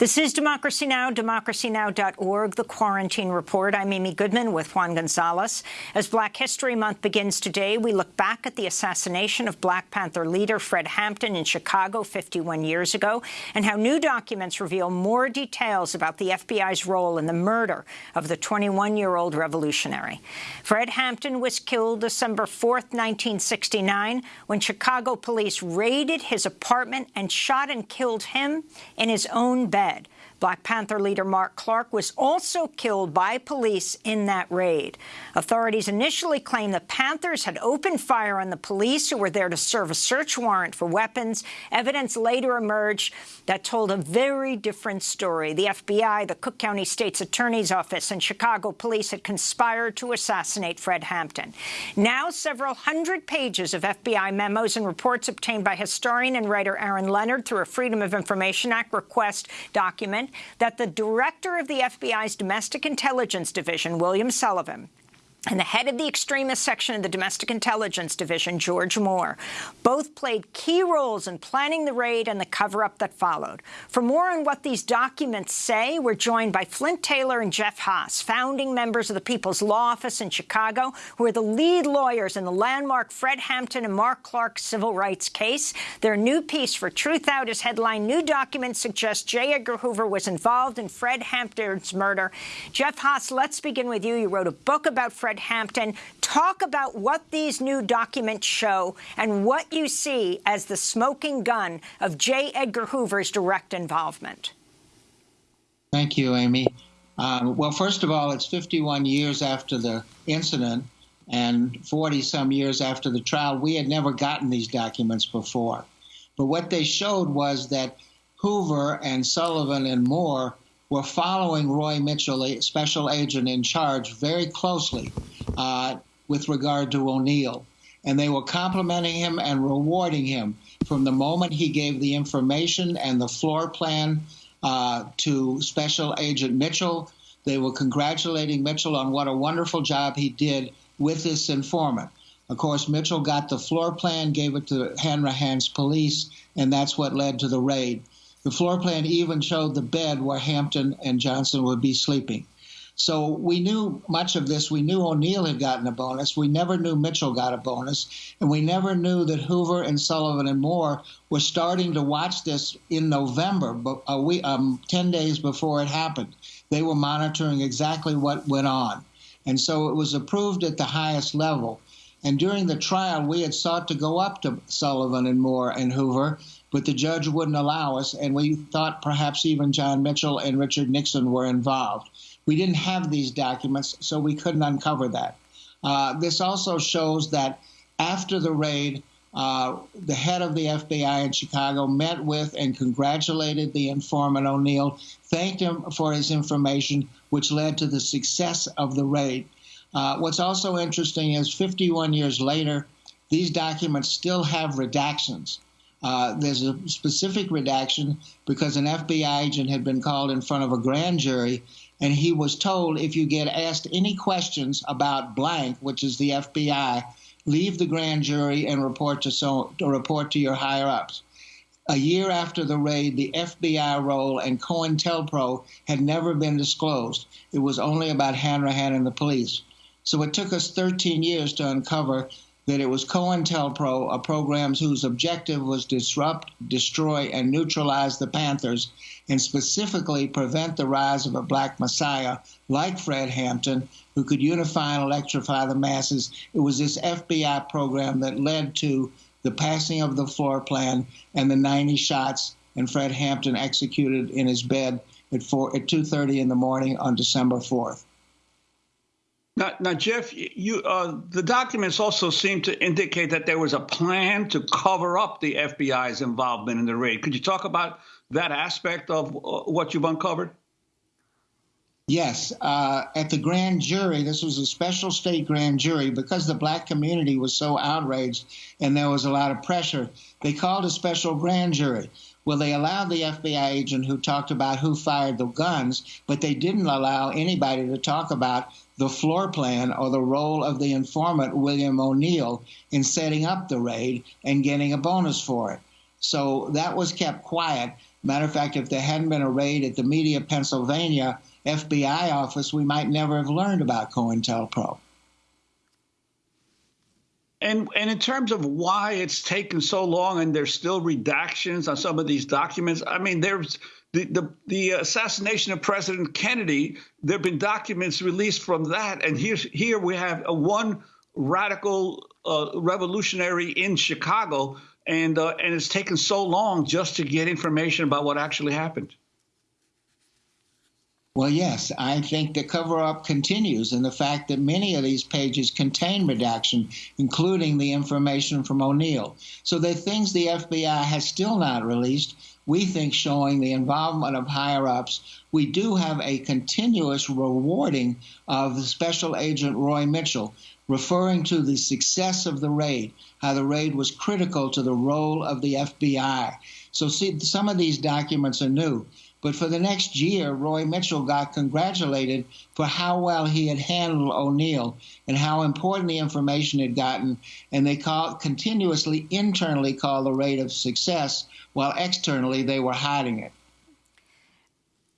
This is Democracy Now!, democracynow.org, The Quarantine Report. I'm Amy Goodman with Juan Gonzalez. As Black History Month begins today, we look back at the assassination of Black Panther leader Fred Hampton in Chicago 51 years ago, and how new documents reveal more details about the FBI's role in the murder of the 21-year-old revolutionary. Fred Hampton was killed December 4, 1969, when Chicago police raided his apartment and shot and killed him in his own bed. Black Panther leader Mark Clark was also killed by police in that raid. Authorities initially claimed the Panthers had opened fire on the police who were there to serve a search warrant for weapons. Evidence later emerged that told a very different story. The FBI, the Cook County State's Attorney's Office, and Chicago police had conspired to assassinate Fred Hampton. Now, several hundred pages of FBI memos and reports obtained by historian and writer Aaron Leonard through a Freedom of Information Act request document that the director of the FBI's Domestic Intelligence Division, William Sullivan, and the head of the extremist section of the Domestic Intelligence Division, George Moore, both played key roles in planning the raid and the cover-up that followed. For more on what these documents say, we're joined by Flint Taylor and Jeff Haas, founding members of the People's Law Office in Chicago, who are the lead lawyers in the landmark Fred Hampton and Mark Clark civil rights case. Their new piece for Truthout is headline, New Documents Suggest J. Edgar Hoover was involved in Fred Hampton's murder. Jeff Haas, let's begin with you. You wrote a book about Fred Fred Hampton. Talk about what these new documents show and what you see as the smoking gun of J. Edgar Hoover's direct involvement. Thank you, Amy. Um, well, first of all, it's 51 years after the incident and 40 some years after the trial. We had never gotten these documents before. But what they showed was that Hoover and Sullivan and Moore were following Roy Mitchell, a special agent in charge, very closely uh, with regard to O'Neal. And they were complimenting him and rewarding him from the moment he gave the information and the floor plan uh, to Special Agent Mitchell. They were congratulating Mitchell on what a wonderful job he did with this informant. Of course, Mitchell got the floor plan, gave it to Hanrahan's police, and that's what led to the raid. The floor plan even showed the bed where Hampton and Johnson would be sleeping. So we knew much of this. We knew O'Neal had gotten a bonus. We never knew Mitchell got a bonus. And we never knew that Hoover and Sullivan and Moore were starting to watch this in November, a week, um, 10 days before it happened. They were monitoring exactly what went on. And so it was approved at the highest level. And during the trial, we had sought to go up to Sullivan and Moore and Hoover but the judge wouldn't allow us, and we thought perhaps even John Mitchell and Richard Nixon were involved. We didn't have these documents, so we couldn't uncover that. Uh, this also shows that after the raid, uh, the head of the FBI in Chicago met with and congratulated the informant O'Neal, thanked him for his information, which led to the success of the raid. Uh, what's also interesting is 51 years later, these documents still have redactions. Uh, there's a specific redaction because an FBI agent had been called in front of a grand jury, and he was told if you get asked any questions about blank, which is the FBI, leave the grand jury and report to so report to your higher ups. A year after the raid, the FBI role and COINTELPRO had never been disclosed. It was only about Hanrahan and the police. So it took us 13 years to uncover that it was COINTELPRO, a uh, program whose objective was disrupt, destroy, and neutralize the Panthers, and specifically prevent the rise of a black messiah like Fred Hampton, who could unify and electrify the masses. It was this FBI program that led to the passing of the floor plan and the 90 shots, and Fred Hampton executed in his bed at, 4, at 2.30 in the morning on December 4th. Now, now Jeff, you uh, the documents also seem to indicate that there was a plan to cover up the FBI's involvement in the raid. Could you talk about that aspect of uh, what you've uncovered? Yes. Uh, at the grand jury, this was a special state grand jury because the black community was so outraged and there was a lot of pressure. They called a special grand jury. Well, they allowed the FBI agent who talked about who fired the guns, but they didn't allow anybody to talk about the floor plan or the role of the informant, William O'Neal, in setting up the raid and getting a bonus for it. So that was kept quiet. Matter of fact, if there hadn't been a raid at the Media Pennsylvania FBI office, we might never have learned about COINTELPRO. And and in terms of why it's taken so long and there's still redactions on some of these documents, I mean, there's the, the, the assassination of President Kennedy, there have been documents released from that. And here, here we have a one radical uh, revolutionary in Chicago, and, uh, and it's taken so long just to get information about what actually happened. Well, yes, I think the cover up continues, and the fact that many of these pages contain redaction, including the information from O'Neal. So the things the FBI has still not released, we think showing the involvement of higher ups. We do have a continuous rewarding of Special Agent Roy Mitchell, referring to the success of the raid, how the raid was critical to the role of the FBI. So, see, some of these documents are new. But for the next year, Roy Mitchell got congratulated for how well he had handled O'Neal and how important the information had gotten. And they call, continuously internally called the rate of success, while externally they were hiding it.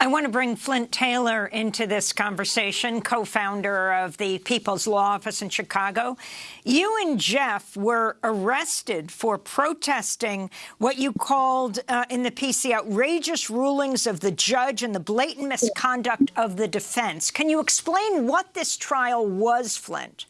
I want to bring Flint Taylor into this conversation, co-founder of the People's Law Office in Chicago. You and Jeff were arrested for protesting what you called uh, in the the outrageous rulings of the judge and the blatant misconduct of the defense. Can you explain what this trial was, Flint?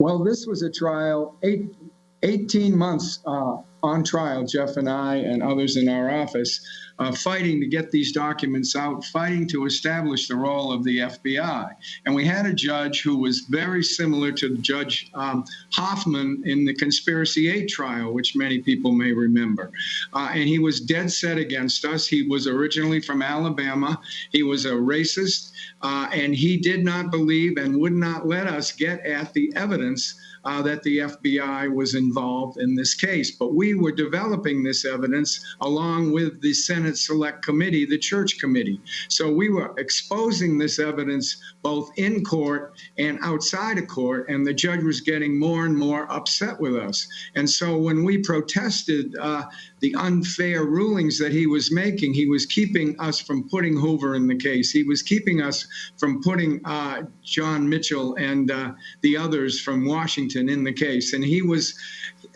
Well, this was a trial, eight, 18 months uh, on trial, Jeff and I and others in our office, uh, fighting to get these documents out, fighting to establish the role of the FBI. And we had a judge who was very similar to Judge um, Hoffman in the Conspiracy 8 trial, which many people may remember. Uh, and he was dead set against us. He was originally from Alabama. He was a racist, uh, and he did not believe and would not let us get at the evidence uh, that the FBI was involved in this case. But we were developing this evidence along with the Senate Select Committee, the Church Committee. So we were exposing this evidence both in court and outside of court, and the judge was getting more and more upset with us. And so when we protested uh, the unfair rulings that he was making, he was keeping us from putting Hoover in the case. He was keeping us from putting uh, John Mitchell and uh, the others from Washington in the case, and he was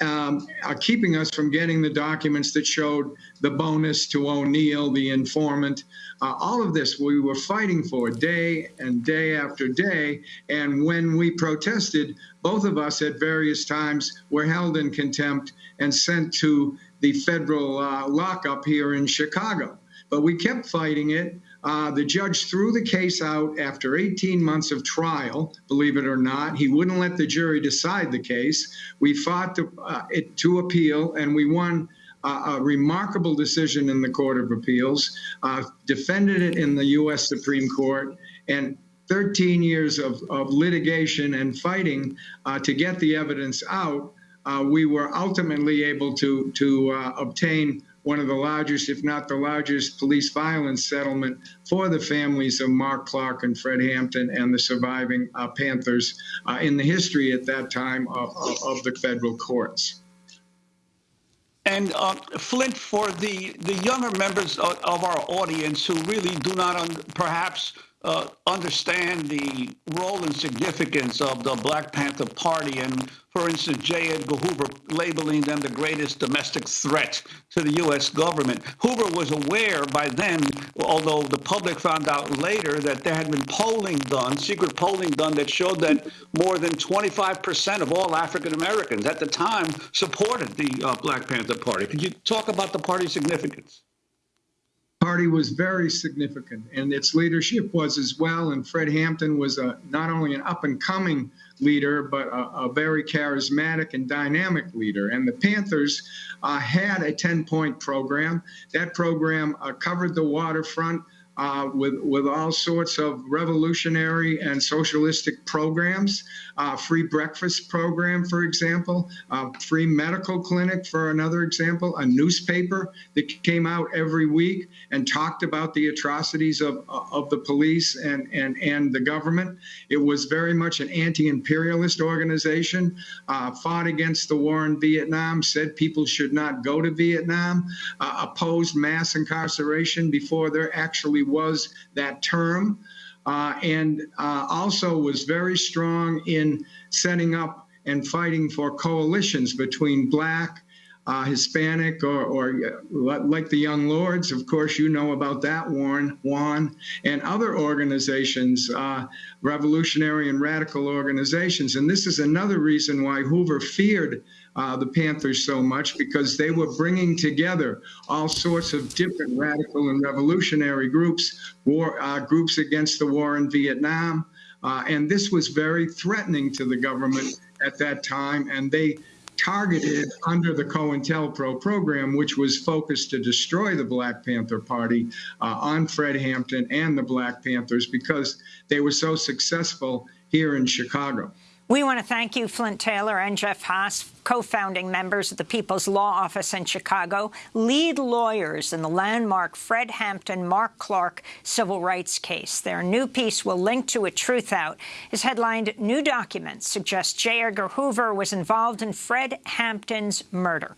um, uh, keeping us from getting the documents that showed the bonus to O'Neal, the informant. Uh, all of this we were fighting for day and day after day. And when we protested, both of us at various times were held in contempt and sent to the federal uh, lockup here in Chicago. But we kept fighting it. Uh, the judge threw the case out after 18 months of trial, believe it or not. He wouldn't let the jury decide the case. We fought to, uh, it to appeal, and we won uh, a remarkable decision in the Court of Appeals, uh, defended it in the U.S. Supreme Court, and 13 years of, of litigation and fighting uh, to get the evidence out. Uh, we were ultimately able to to obtain one of the largest, if not the largest, police violence settlement for the families of Mark Clark and Fred Hampton and the surviving uh, Panthers uh, in the history at that time of, of, of the federal courts. And uh, Flint, for the, the younger members of, of, our audience who really do not perhaps uh, understand the role and significance of the Black Panther Party and, for instance, J. Edgar Hoover labeling them the greatest domestic threat to the U.S. government. Hoover was aware by then, although the public found out later, that there had been polling done, secret polling done, that showed that more than 25% of all African Americans at the time supported the uh, Black Panther Party. Could you talk about the party's significance? Party was very significant, and its leadership was as well. And Fred Hampton was a, not only an up and coming leader, but a, a, very charismatic and dynamic leader. And the Panthers uh, had a 10 point program. That program uh, covered the waterfront. Uh, with with all sorts of revolutionary and socialistic programs, uh, free breakfast program, for example, uh, free medical clinic, for another example, a newspaper that came out every week and talked about the atrocities of of the police and and and the government. It was very much an anti-imperialist organization, uh, fought against the war in Vietnam, said people should not go to Vietnam, uh, opposed mass incarceration before there actually was that term, uh, and uh, also was very strong in setting up and fighting for coalitions between black, uh, Hispanic, or, or uh, like the Young Lords, of course, you know about that, Warren, Juan, and other organizations, uh, revolutionary and radical organizations. And this is another reason why Hoover feared uh, the Panthers so much because they were bringing together all sorts of different radical and revolutionary groups, war uh, groups against the war in Vietnam, uh, and this was very threatening to the government at that time. And they targeted under the COINTELPRO program, which was focused to destroy the Black Panther Party uh, on Fred Hampton and the Black Panthers because they were so successful here in Chicago. We want to thank you, Flint Taylor and Jeff Haas, co-founding members of the People's Law Office in Chicago, lead lawyers in the landmark Fred Hampton, Mark Clark civil rights case. Their new piece will link to a Truth Out is headlined New Documents Suggest J. Edgar Hoover was involved in Fred Hampton's murder.